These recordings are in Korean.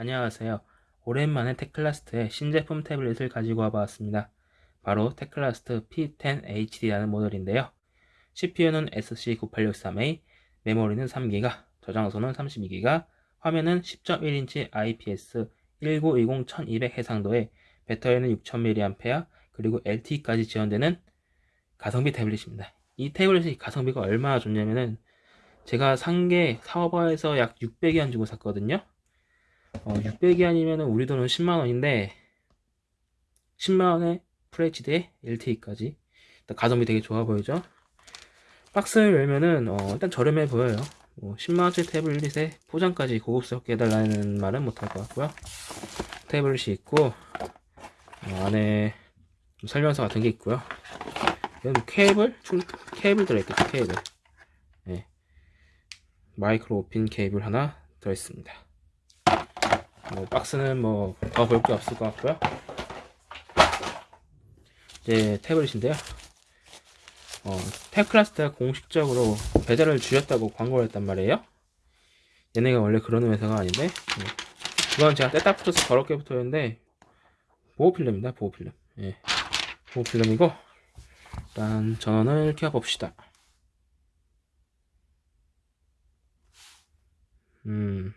안녕하세요. 오랜만에 Teclast의 신제품 태블릿을 가지고 와봤습니다. 바로 Teclast P10HD라는 모델인데요. CPU는 SC9863A, 메모리는 3기가, 저장소는 32기가, 화면은 10.1인치 IPS 1920-1200 해상도에 배터리는 6000mAh, 그리고 LTE까지 지원되는 가성비 태블릿입니다. 이 태블릿이 가성비가 얼마나 좋냐면은 제가 산 게 사업화에서 약 600위안 주고 샀거든요. 어, 600위안이면 우리 돈은 10만원인데 10만원에 FHD에 LTE까지 가성비 되게 좋아 보이죠? 박스를 열면은 어, 일단 저렴해 보여요. 뭐 10만원짜리 태블릿에 포장까지 고급스럽게 해달라는 말은 못할 것 같고요. 태블릿이 있고 어, 안에 설명서 같은 게 있고요. 여기 케이블? 충, 케이블 들어있겠죠, 케이블. 네. 마이크로 오핀 케이블 하나 들어있습니다. 뭐 박스는 뭐 더 볼 게 없을 것 같고요. 이제 태블릿인데요. 어, 테클라스트가 공식적으로 배달을 줄였다고 광고를 했단 말이에요. 얘네가 원래 그러는 회사가 아닌데 네. 이건 제가 뗐다 붙어서 더럽게 붙어있는데 보호필름입니다 보호필름. 예. 보호필름이고 일단 전원을 켜봅시다. 음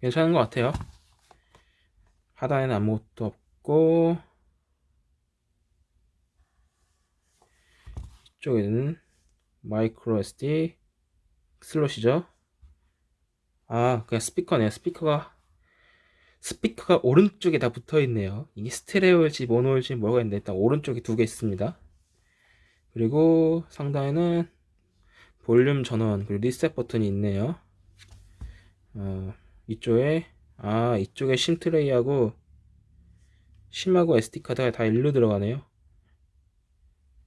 괜찮은 것 같아요. 하단에는 아무것도 없고 이쪽에는 마이크로 SD 슬롯이죠. 아 그냥 스피커네요 스피커가 스피커가 오른쪽에 다 붙어 있네요. 이게 스테레오일지 모노일지 뭐가 있는데 일단 오른쪽에 두 개 있습니다. 그리고 상단에는 볼륨 전원 그리고 리셋 버튼이 있네요. 어, 이쪽에 아 이쪽에 심 트레이하고 심하고 SD카드가 다 일로 들어가네요.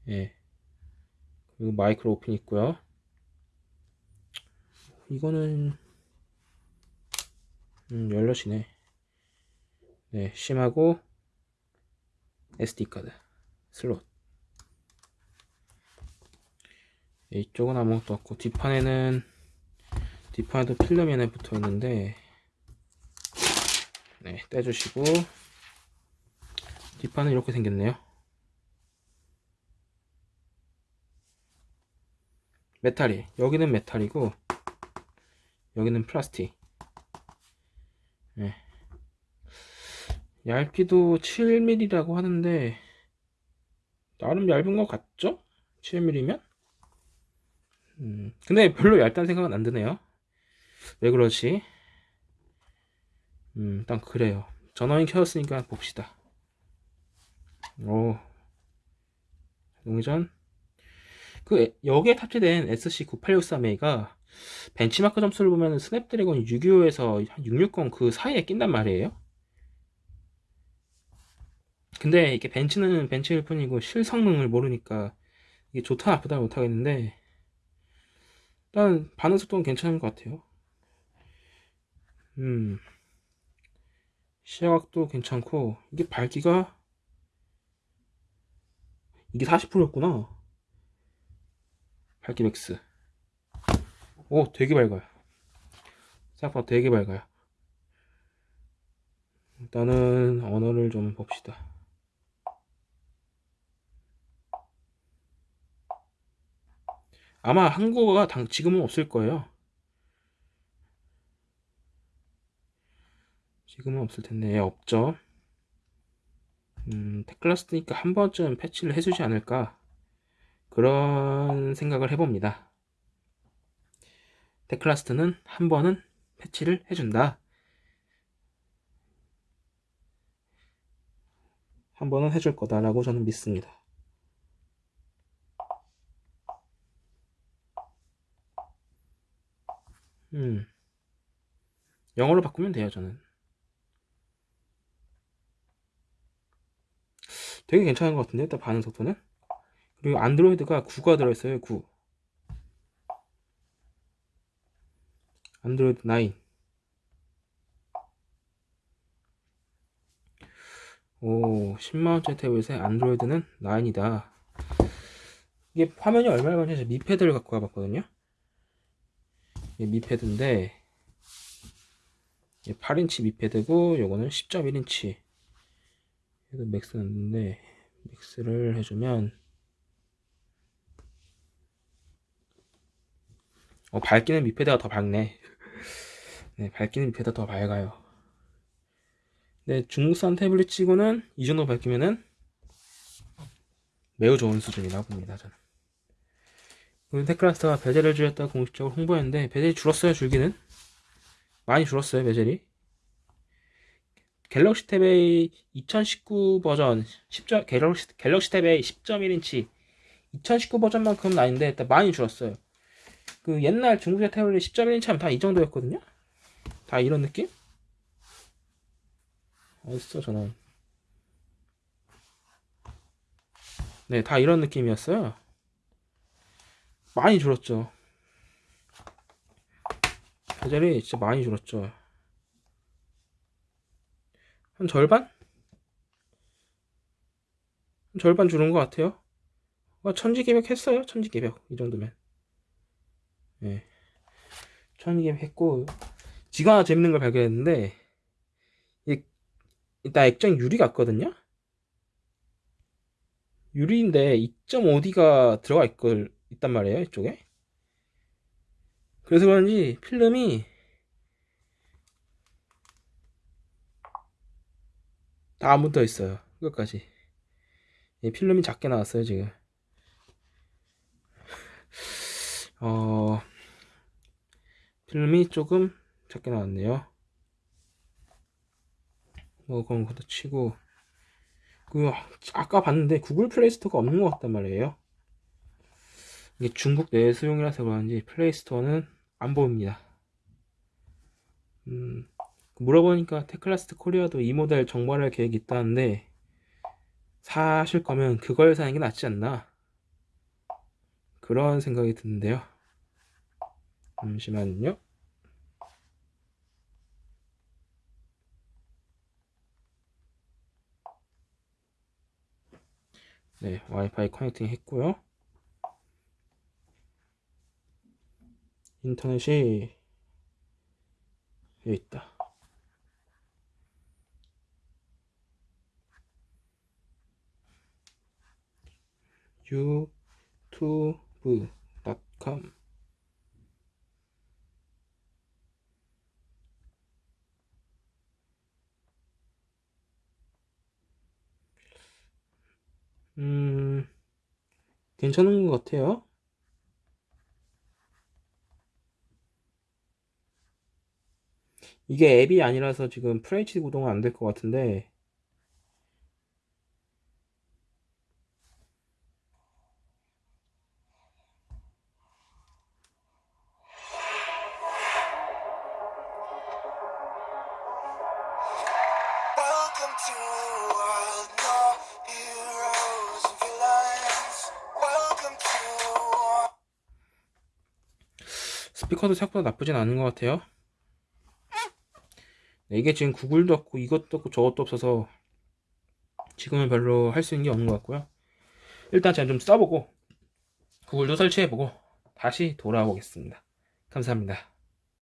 예. 그리고 마이크로폰 있고요. 이거는 음, 열려지네. 네 심하고 SD카드 슬롯. 네, 이쪽은 아무것도 없고 뒷판에는 뒷판에도 필름이 하나 붙어 있는데 네, 떼주시고 뒷판은 이렇게 생겼네요 메탈이 여기는 메탈이고 여기는 플라스틱 네. 얇기도 7mm라고 하는데 나름 얇은 것 같죠? 7mm면? 음, 근데 별로 얇다는 생각은 안 드네요 왜 그러지? 음, 일단 그래요. 전원이 켜졌으니까 봅시다. 오. 동전. 그, 여기에 탑재된 SC9863A가 벤치마크 점수를 보면 스냅드래곤 625에서 660 그 사이에 낀단 말이에요. 근데 이게 벤치는 벤치일 뿐이고 실성능을 모르니까 이게 좋다 나쁘다 못하겠는데 일단 반응 속도는 괜찮은 것 같아요. 음. 시야각도 괜찮고 이게 밝기가 이게 40%였구나. 밝기 max. 오 되게 밝아요. 생각보다 되게 밝아요. 일단은 언어를 좀 봅시다. 아마 한국어가 지금은 없을 거예요 지금은 없을 텐데 예, 없죠. 음, 테클라스트니까 한 번쯤 패치를 해주지 않을까? 그런 생각을 해봅니다. 테클라스트는 한 번은 패치를 해준다. 한 번은 해줄 거다라고 저는 믿습니다. 음 영어로 바꾸면 돼요 저는 되게 괜찮은 것 같은데 일단 반응 속도는? 그리고 안드로이드가 9가 들어있어요 9 안드로이드 9 오 10만원짜리 태블릿에 안드로이드는 9이다. 이게 화면이 얼마나 많은지 미패드를 갖고 와봤거든요. 이게 미패드인데 이게 8인치 미패드고 요거는 10.1인치 얘도 max 넣는데 max를 해주면 어, 밝기는 미패드가 더 밝네. 네, 밝기는 미패드가 더 밝아요. 네, 중국산 태블릿 치고는 이 정도 밝기면은 매우 좋은 수준이라고 봅니다 저는. 오늘 테클라스트가 베젤을 줄였다고 공식적으로 홍보했는데 베젤이 줄었어요 줄기는? 많이 줄었어요 베젤이 갤럭시 탭의 2019 버전 10점, 갤럭시, 갤럭시 탭의 10.1인치. 2019 버전만큼은 아닌데 일단 많이 줄었어요. 그 옛날 중국제 태블릿 10.1인치 하면 다 이 정도였거든요? 다 이런 느낌? 어딨어 저는 네다 이런 느낌이었어요. 많이 줄었죠. 베젤이 진짜 많이 줄었죠 한 절반? 한 절반 줄은 것 같아요. 어, 천지개벽 했어요? 천지개벽 이 정도면. 예. 천지개벽 했고 지금 하나 재밌는 걸 발견했는데 이 일단 액정 유리 같거든요? 유리인데 2.5D가 들어가 있걸 있단 말이에요 이쪽에. 그래서 그런지 필름이 다안 붙어 있어요. 끝까지. 이 필름이 작게 나왔어요 지금. 어 필름이 조금 작게 나왔네요. 뭐 그런 것도 치고. 그 아까 봤는데 구글 플레이 스토어가 없는 것 같단 말이에요. 이게 중국 내수용이라서 그런지 플레이스토어는 안 보입니다. 음, 물어보니까 테클라스트 코리아도 이 모델 정발할 계획이 있다는데 사실 거면 그걸 사는 게 낫지 않나 그런 생각이 드는데요. 잠시만요. 네, 와이파이 커넥팅 했고요. 인터넷이 여기 있다. 유튜브.com 음, 괜찮은 것 같아요. 이게 앱이 아니라서 지금 FHD 구동은 안 될 것 같은데 스피커도 생각보다 나쁘진 않은 것 같아요. 네, 이게 지금 구글도 없고 이것도 없고 저것도 없어서 지금은 별로 할 수 있는 게 없는 것 같고요. 일단 제가 좀 써보고 구글도 설치해보고 다시 돌아오겠습니다. 감사합니다